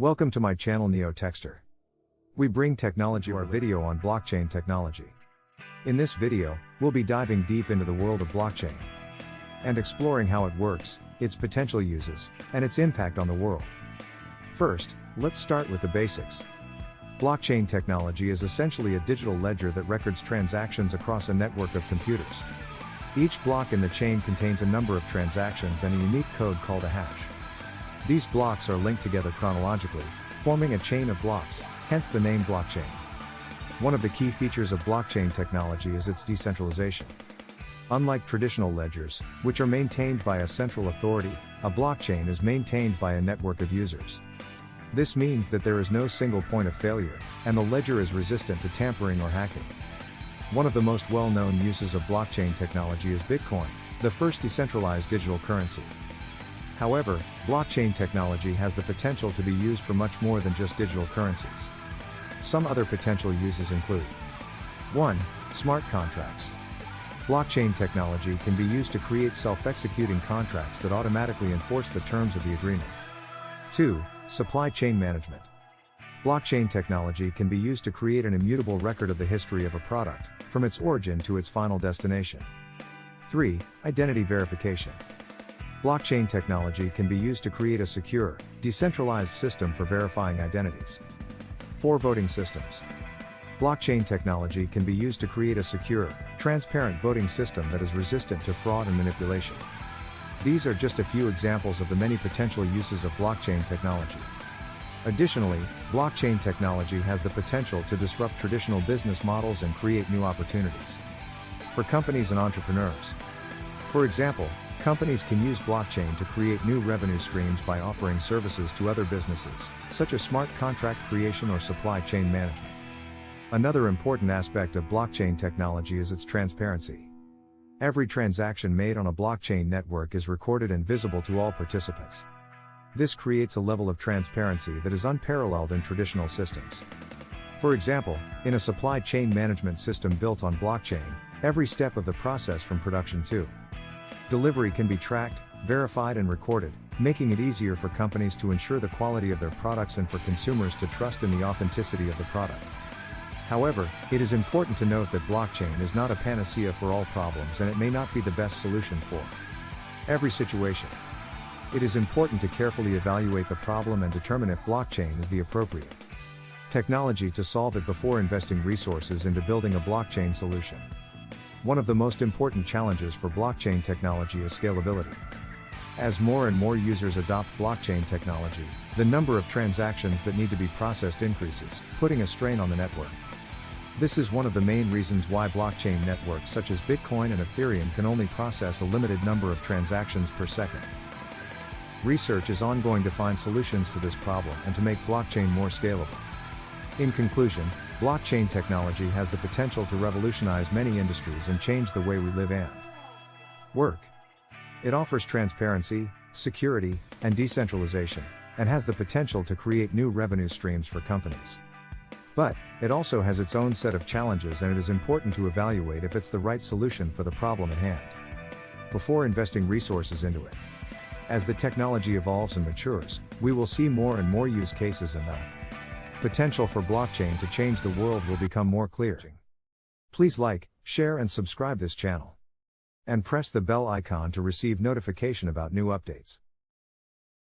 Welcome to my channel NeoTechster. We bring technology our video on blockchain technology. In this video, we'll be diving deep into the world of blockchain and exploring how it works, its potential uses, and its impact on the world. First, let's start with the basics. Blockchain technology is essentially a digital ledger that records transactions across a network of computers. Each block in the chain contains a number of transactions and a unique code called a hash. These blocks are linked together chronologically, forming a chain of blocks, hence the name blockchain. One of the key features of blockchain technology is its decentralization. Unlike traditional ledgers, which are maintained by a central authority, a blockchain is maintained by a network of users. This means that there is no single point of failure, and the ledger is resistant to tampering or hacking. One of the most well-known uses of blockchain technology is Bitcoin, the first decentralized digital currency. However, blockchain technology has the potential to be used for much more than just digital currencies. Some other potential uses include 1. Smart contracts. Blockchain technology can be used to create self-executing contracts that automatically enforce the terms of the agreement. 2. Supply chain management. Blockchain technology can be used to create an immutable record of the history of a product, from its origin to its final destination. 3. Identity verification. Blockchain technology can be used to create a secure, decentralized system for verifying identities. 4. Voting systems. Blockchain technology can be used to create a secure, transparent voting system that is resistant to fraud and manipulation. These are just a few examples of the many potential uses of blockchain technology. Additionally, blockchain technology has the potential to disrupt traditional business models and create new opportunities for companies and entrepreneurs. For example, Companies can use blockchain to create new revenue streams by offering services to other businesses, such as smart contract creation or supply chain management. Another important aspect of blockchain technology is its transparency. Every transaction made on a blockchain network is recorded and visible to all participants. This creates a level of transparency that is unparalleled in traditional systems. For example, in a supply chain management system built on blockchain, every step of the process from production to Delivery can be tracked, verified and recorded, making it easier for companies to ensure the quality of their products and for consumers to trust in the authenticity of the product. However, it is important to note that blockchain is not a panacea for all problems and it may not be the best solution for every situation. It is important to carefully evaluate the problem and determine if blockchain is the appropriate technology to solve it before investing resources into building a blockchain solution. One of the most important challenges for blockchain technology is scalability. As more and more users adopt blockchain technology, the number of transactions that need to be processed increases, putting a strain on the network. This is one of the main reasons why blockchain networks such as Bitcoin and Ethereum can only process a limited number of transactions per second. Research is ongoing to find solutions to this problem and to make blockchain more scalable. In conclusion, blockchain technology has the potential to revolutionize many industries and change the way we live and work. It offers transparency, security, and decentralization, and has the potential to create new revenue streams for companies. But, it also has its own set of challenges and it is important to evaluate if it's the right solution for the problem at hand. Before investing resources into it. As the technology evolves and matures, we will see more and more use cases in that potential for blockchain to change the world will become more clear. Please like, share and subscribe this channel. And press the bell icon to receive notification about new updates.